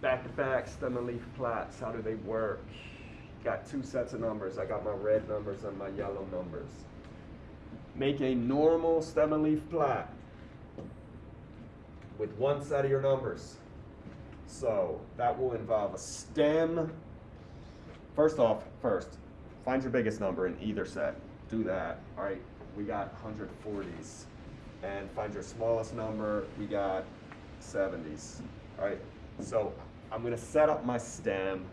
Back-to-back stem and leaf plots, how do they work? Got two sets of numbers. I got my red numbers and my yellow numbers. Make a normal stem and leaf plot with one set of your numbers. So that will involve a stem. First off, first, find your biggest number in either set. Do that. All right, we got 140s. And find your smallest number, we got 70s. All right, so I'm gonna set up my stem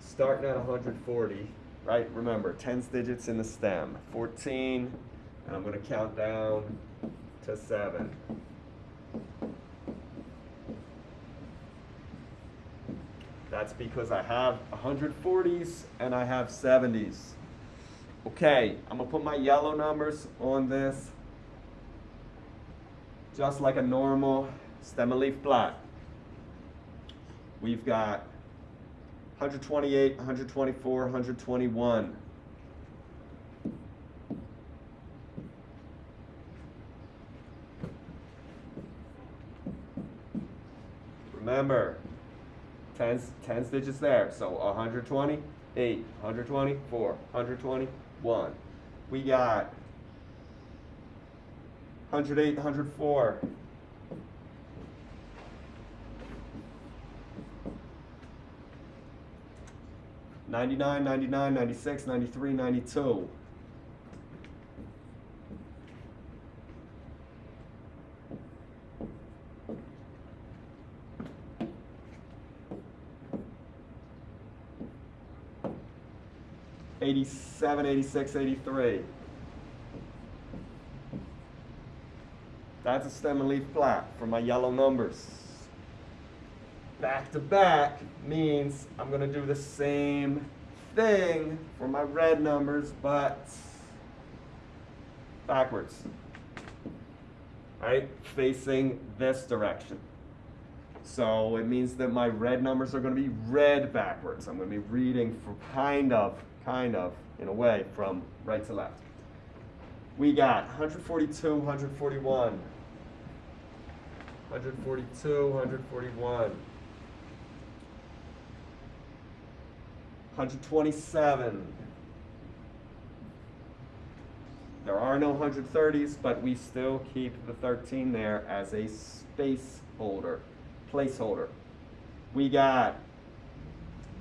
starting at 140, right? Remember, tens digits in the stem. 14, and I'm gonna count down to seven. That's because I have 140s and I have 70s. Okay, I'm gonna put my yellow numbers on this just like a normal stem and leaf plot. We've got 128, 124, 121. Remember, tens, tens digits there. So 120, 8, 124, 121. We got 108, 104. Ninety-nine, ninety-nine, ninety-six, ninety-three, ninety-two. Eighty-seven, eighty-six, eighty-three. That's a stem and leaf plot for my yellow numbers. Back to back means I'm gonna do the same thing for my red numbers, but backwards. Right, facing this direction. So it means that my red numbers are gonna be read backwards. I'm gonna be reading for kind of, kind of, in a way, from right to left. We got 142, 141. 142, 141. 127. There are no 130s, but we still keep the 13 there as a space holder, placeholder. We got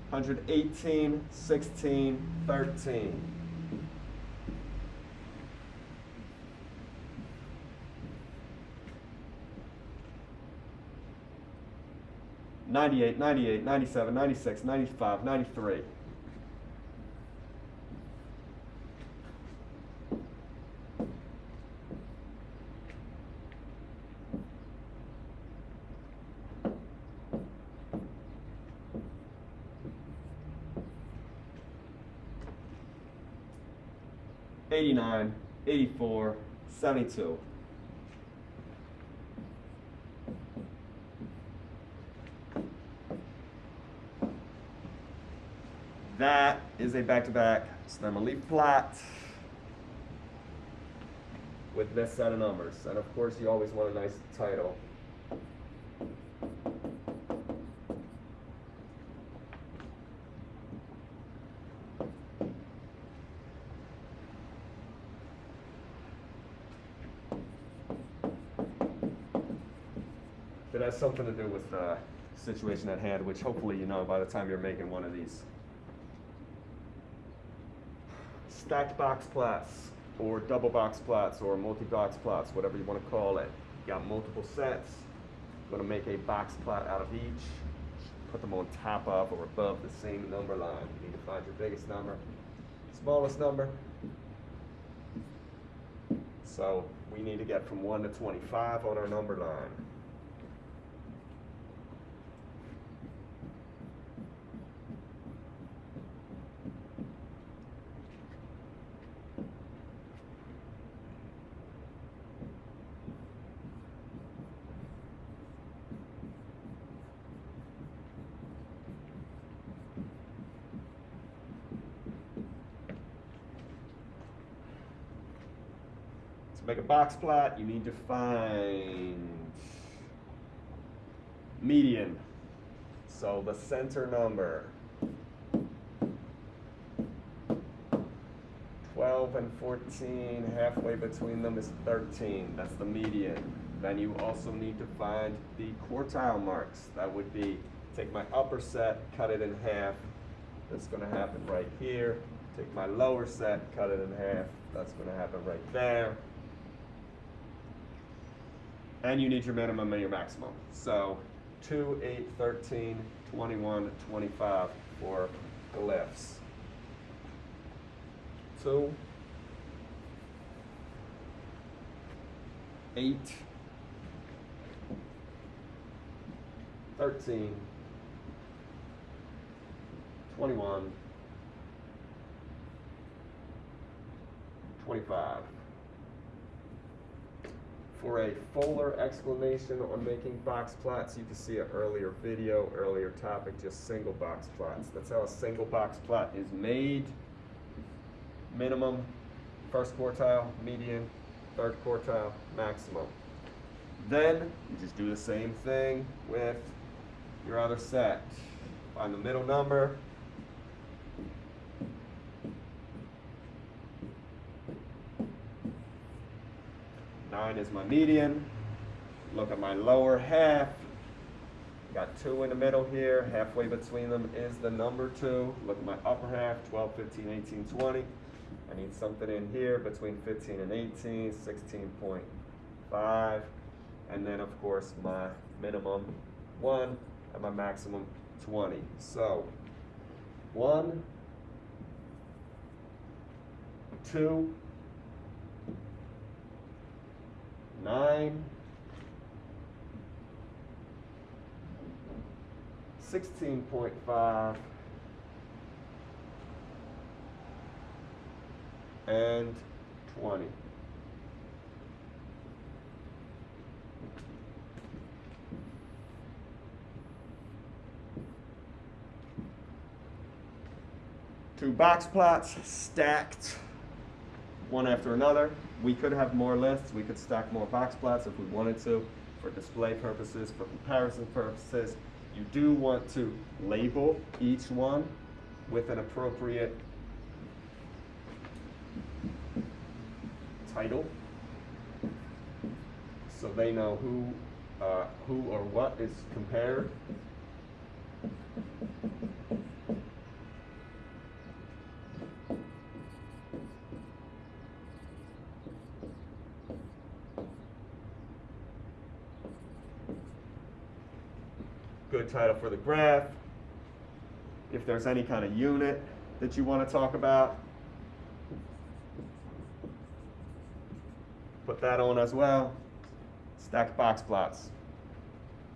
118, 16, 13. Ninety-eight, ninety-eight, ninety-seven, ninety-six, ninety-five, ninety-three. 89, 84, 72. That is a back-to-back -back leaf flat with this set of numbers. And of course, you always want a nice title. It has something to do with the situation at hand, which hopefully you know by the time you're making one of these. stacked box plots, or double box plots, or multi-box plots, whatever you want to call it. You got multiple sets. I'm going to make a box plot out of each. Put them on top of or above the same number line. You need to find your biggest number, smallest number. So we need to get from 1 to 25 on our number line. Make a box plot, you need to find median. So the center number. 12 and 14, halfway between them is 13. That's the median. Then you also need to find the quartile marks. That would be take my upper set, cut it in half. That's going to happen right here. Take my lower set, cut it in half. That's going to happen right there. And you need your minimum and your maximum. So 2, 8, 13, 21, 25 for lifts. Two, eight, thirteen, twenty-one, twenty-five. For a fuller explanation on making box plots, you can see an earlier video, earlier topic, just single box plots. That's how a single box plot is made. Minimum, first quartile, median, third quartile, maximum. Then you just do the same thing with your other set. Find the middle number. Nine is my median. Look at my lower half. Got two in the middle here. Halfway between them is the number two. Look at my upper half, 12, 15, 18, 20. I need something in here between 15 and 18, 16.5. And then, of course, my minimum 1 and my maximum 20. So, 1, 2, 9, 16.5, and 20. Two box plots stacked one after another. We could have more lists. We could stack more box plots if we wanted to for display purposes, for comparison purposes. You do want to label each one with an appropriate title so they know who uh, who or what is compared. Good title for the graph. If there's any kind of unit that you want to talk about, put that on as well. Stacked box plots.